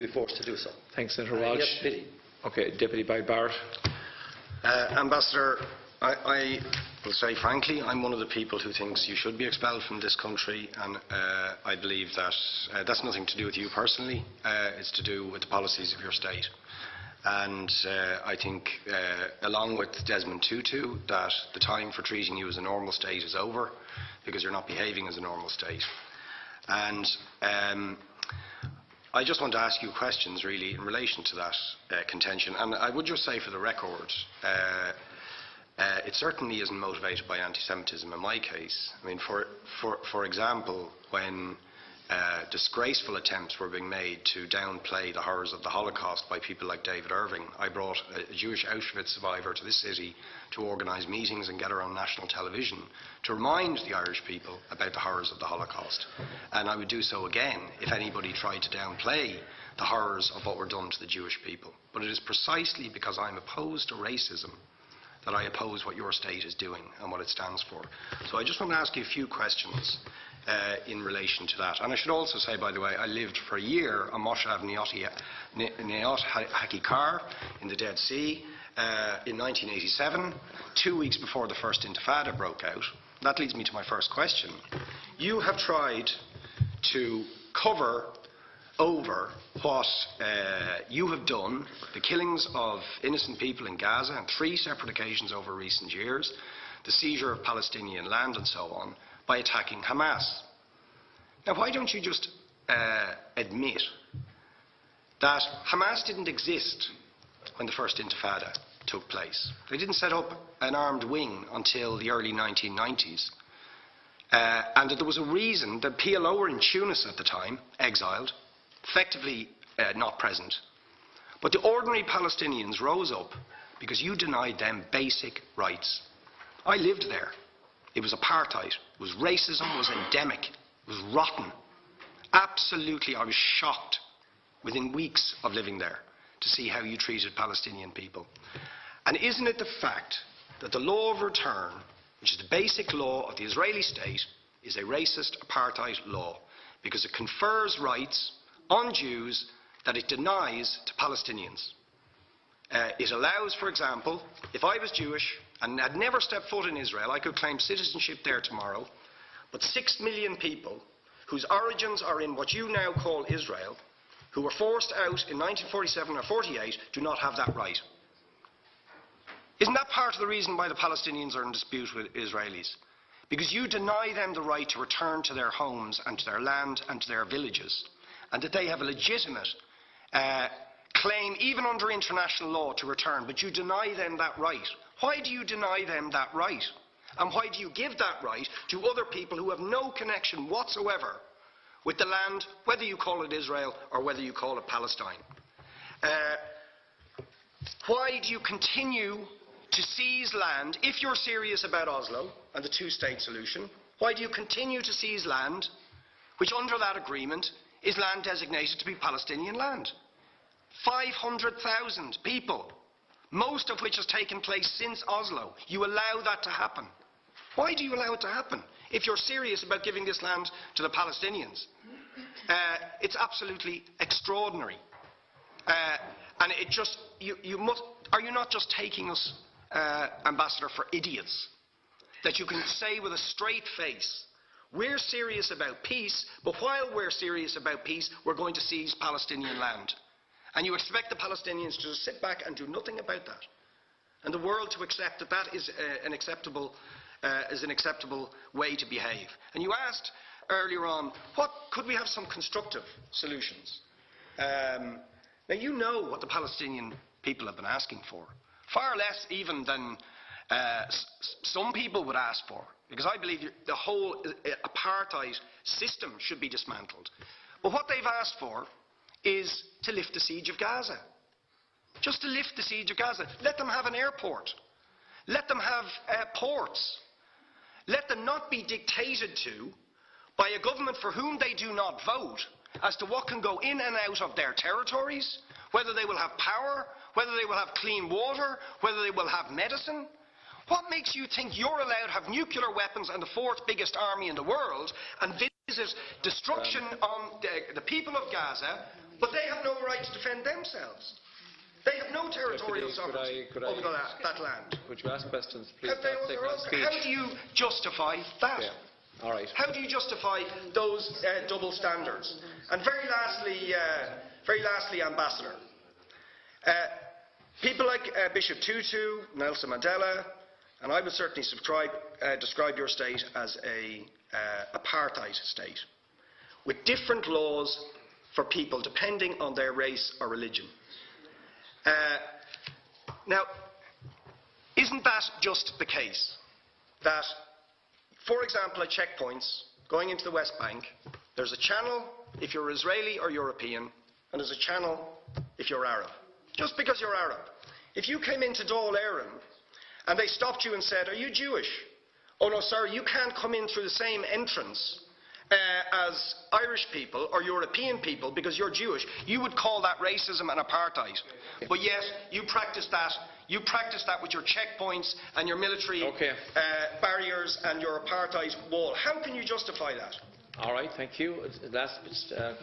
be forced to do so. Thanks, Senator Uh, Walsh. yes, pity. Okay, Deputy Boyd Barrett. Uh, Ambassador, I, I will say frankly, I'm one of the people who thinks you should be expelled from this country, and uh, I believe that uh, that's nothing to do with you personally. Uh, it's to do with the policies of your state. And uh, I think, uh, along with Desmond Tutu, that the time for treating you as a normal state is over, because you're not behaving as a normal state. And um, I just want to ask you questions, really, in relation to that uh, contention. And I would just say, for the record, uh, uh, it certainly isn't motivated by anti-Semitism in my case. I mean, for, for, for example, when uh, disgraceful attempts were being made to downplay the horrors of the Holocaust by people like David Irving, I brought a, Jewish Auschwitz survivor to this city to organise meetings and get her on national television to remind the Irish people about the horrors of the Holocaust. And I would do so again if anybody tried to downplay the horrors of what were done to the Jewish people. But it is precisely because I'm opposed to racism that I oppose what your state is doing and what it stands for. So I just want to ask you a few questions uh, in relation to that. And I should also say, by the way, I lived for a year on Moshav Neot Hakikar in the Dead Sea uh, in 1987, two weeks before the first Intifada broke out. That leads me to my first question. You have tried to cover over what uh, you have done, the killings of innocent people in Gaza on three separate occasions over recent years, the seizure of Palestinian land and so on, by attacking Hamas. Now, why don't you just uh, admit that Hamas didn't exist when the first Intifada took place? They didn't set up an armed wing until the early 1990s. Uh, and that there was a reason that PLO were in Tunis at the time, exiled, effectively uh, not present. But the ordinary Palestinians rose up because you denied them basic rights. I lived there. It was apartheid. It was racism. It was endemic. It was rotten. Absolutely, I was shocked within weeks of living there to see how you treated Palestinian people. And isn't it the fact that the law of return, which is the basic law of the Israeli state, is a racist apartheid law because it confers rights on Jews that it denies to Palestinians. Uh, it allows, for example, if I was Jewish and had never stepped foot in Israel, I could claim citizenship there tomorrow, but six million people whose origins are in what you now call Israel, who were forced out in 1947 or 48, do not have that right. Isn't that part of the reason why the Palestinians are in dispute with Israelis? Because you deny them the right to return to their homes and to their land and to their villages and that they have a legitimate uh, claim, even under international law, to return, but you deny them that right. Why do you deny them that right? And why do you give that right to other people who have no connection whatsoever with the land, whether you call it Israel or whether you call it Palestine? Uh, why do you continue to seize land, if you're serious about Oslo and the two-state solution, why do you continue to seize land, which under that agreement is land designated to be Palestinian land. 500,000 people, most of which has taken place since Oslo. You allow that to happen. Why do you allow it to happen? If you're serious about giving this land to the Palestinians, uh, it's absolutely extraordinary. Uh, and it just, you, you must, are you not just taking us, uh, Ambassador, for idiots? That you can say with a straight face, we're serious about peace, but while we're serious about peace, we're going to seize Palestinian land. And you expect the Palestinians to just sit back and do nothing about that. And the world to accept that that is uh, an acceptable, uh, is an acceptable way to behave. And you asked earlier on, what could we have some constructive solutions? Um, now you know what the Palestinian people have been asking for, far less even than uh, some people would ask for, because I believe the whole apartheid system should be dismantled. But what they've asked for is to lift the siege of Gaza. Just to lift the siege of Gaza. Let them have an airport. Let them have uh, ports. Let them not be dictated to by a government for whom they do not vote as to what can go in and out of their territories, whether they will have power, whether they will have clean water, whether they will have medicine. What makes you think you're allowed to have nuclear weapons and the fourth biggest army in the world and visit destruction on the, the people of Gaza But they have no right to defend themselves. They have no territorial Deputy, could I- sovereignty could I- over the that land. Would you ask questions, please? Have they take their speech. How do you justify that? Yeah. All right. How do you justify those uh, double standards? And very lastly, uh, very lastly, Ambassador, uh, people like uh, Bishop Tutu, Nelson Mandela, and I would certainly subscribe, uh, describe your state as a uh, apartheid state, with different laws for people depending on their race or religion. Uh, now, isn't that just the case that for example, at checkpoints going into the West Bank, there's a channel if you're Israeli or European, and there's a channel if you're Arab. Just because you're Arab. If you came into Dáil Éireann and they stopped you and said, Are you Jewish? Oh no, sir, you can't come in through the same entrance uh, as Irish people or European people because you're Jewish. You would call that racism and apartheid. But yes, you practice that. You practice that with your checkpoints and your military Okay. uh, barriers and your apartheid wall. How can you justify that? All right, thank you. Last, uh,